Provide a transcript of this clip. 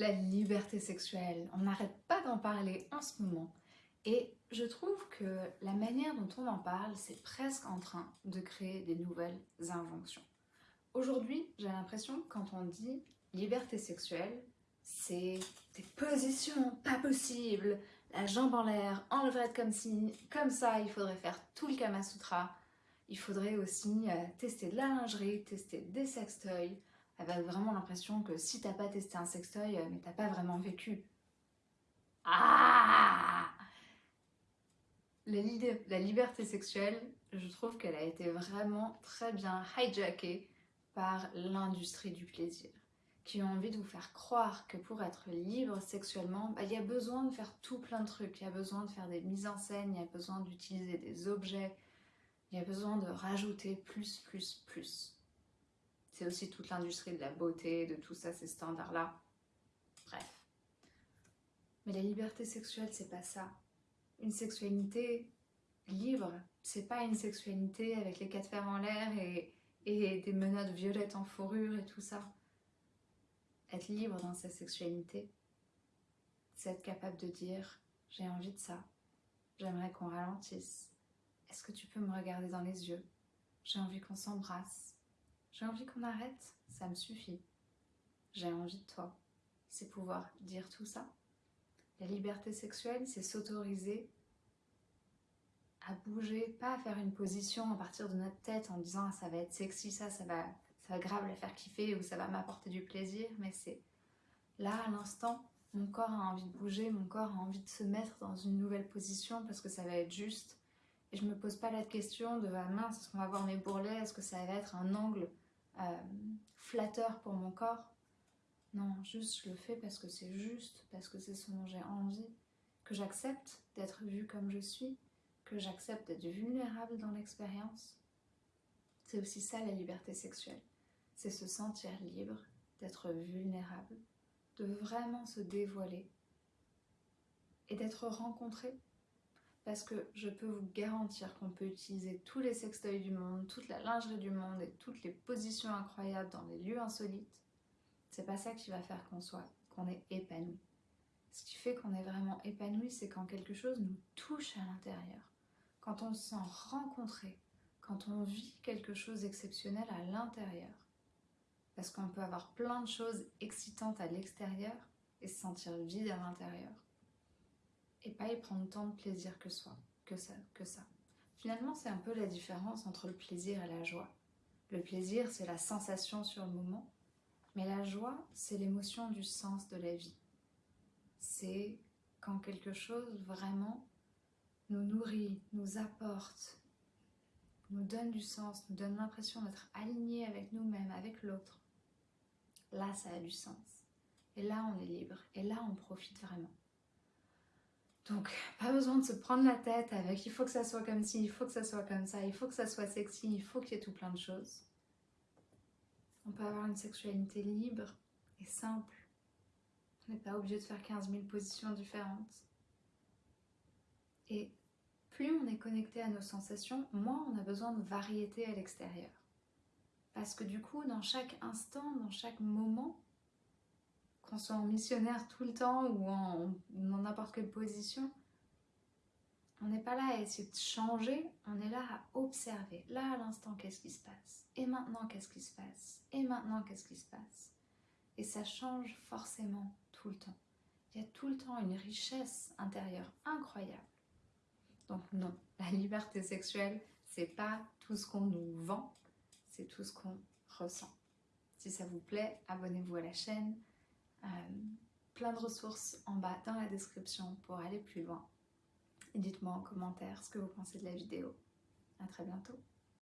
la liberté sexuelle. On n'arrête pas d'en parler en ce moment. Et je trouve que la manière dont on en parle, c'est presque en train de créer des nouvelles inventions. Aujourd'hui, j'ai l'impression que quand on dit liberté sexuelle, c'est des positions pas possibles, la jambe en l'air, en levrette comme si, comme ça, il faudrait faire tout le Kama Sutra. Il faudrait aussi euh, tester de la lingerie, tester des sextoys, avec vraiment l'impression que si t'as pas testé un sextoy, euh, mais t'as pas vraiment vécu. Ah la, la liberté sexuelle, je trouve qu'elle a été vraiment très bien hijackée par l'industrie du plaisir qui ont envie de vous faire croire que pour être libre sexuellement, bah, il y a besoin de faire tout plein de trucs, il y a besoin de faire des mises en scène, il y a besoin d'utiliser des objets, il y a besoin de rajouter plus, plus, plus. C'est aussi toute l'industrie de la beauté, de tout ça, ces standards-là. Bref. Mais la liberté sexuelle, c'est pas ça. Une sexualité libre, c'est pas une sexualité avec les quatre fers en l'air et, et des menottes violettes en fourrure et tout ça. Être libre dans sa sexualité, c'est être capable de dire « j'ai envie de ça, j'aimerais qu'on ralentisse, est-ce que tu peux me regarder dans les yeux? J'ai envie qu'on s'embrasse, j'ai envie qu'on arrête, ça me suffit, j'ai envie de toi ». C'est pouvoir dire tout ça. La liberté sexuelle, c'est s'autoriser à bouger, pas à faire une position à partir de notre tête en disant ah, ça va être sexy, ça, ça va ça va grave la faire kiffer ou ça va m'apporter du plaisir, mais c'est là à l'instant, mon corps a envie de bouger, mon corps a envie de se mettre dans une nouvelle position parce que ça va être juste. Je me pose pas la question de ah mince, est-ce qu'on va voir mes bourrelets, est-ce que ça va être un angle euh, flatteur pour mon corps? Non, juste je le fais parce que c'est juste, parce que c'est ce dont j'ai envie, que j'accepte d'être vue comme je suis, que j'accepte d'être vulnérable dans l'expérience. C'est aussi ça la liberté sexuelle c'est se sentir libre, d'être vulnérable, de vraiment se dévoiler et d'être rencontré. Parce que je peux vous garantir qu'on peut utiliser tous les sextoys du monde, toute la lingerie du monde et toutes les positions incroyables dans les lieux insolites. C'est pas ça qui va faire qu'on soit, qu'on est épanoui. Ce qui fait qu'on est vraiment épanoui, c'est quand quelque chose nous touche à l'intérieur. Quand on se sent rencontré, quand on vit quelque chose d'exceptionnel à l'intérieur parce qu'on peut avoir plein de choses excitantes à l'extérieur et se sentir vide à l'intérieur et pas y prendre tant de plaisir que, soi, que, ça, que ça. Finalement, c'est un peu la différence entre le plaisir et la joie. Le plaisir, c'est la sensation sur le moment, mais la joie, c'est l'émotion du sens de la vie. C'est quand quelque chose vraiment nous nourrit, nous apporte, nous donne du sens, nous donne l'impression d'être aligné avec nous-mêmes, avec l'autre là ça a du sens. Et là on est libre, et là on profite vraiment. Donc, pas besoin de se prendre la tête avec il faut que ça soit comme ci, il faut que ça soit comme ça, il faut que ça soit sexy, il faut qu'il y ait tout plein de choses. On peut avoir une sexualité libre et simple. On n'est pas obligé de faire 15 000 positions différentes. Et plus on est connecté à nos sensations, moins on a besoin de variété à l'extérieur. Parce que du coup, dans chaque instant, dans chaque moment, qu'on soit en missionnaire tout le temps ou en n'importe quelle position, on n'est pas là à essayer de changer, on est là à observer. Là, à l'instant, qu'est-ce qui se passe? Et maintenant, qu'est-ce qui se passe? Et maintenant, qu'est-ce qui se passe? Et ça change forcément tout le temps. Il y a tout le temps une richesse intérieure incroyable. Donc non, la liberté sexuelle, c'est pas tout ce qu'on nous vend, c'est tout ce qu'on ressent. Si ça vous plaît, abonnez-vous à la chaîne. Euh, plein de ressources en bas dans la description pour aller plus loin. Et dites-moi en commentaire ce que vous pensez de la vidéo. A très bientôt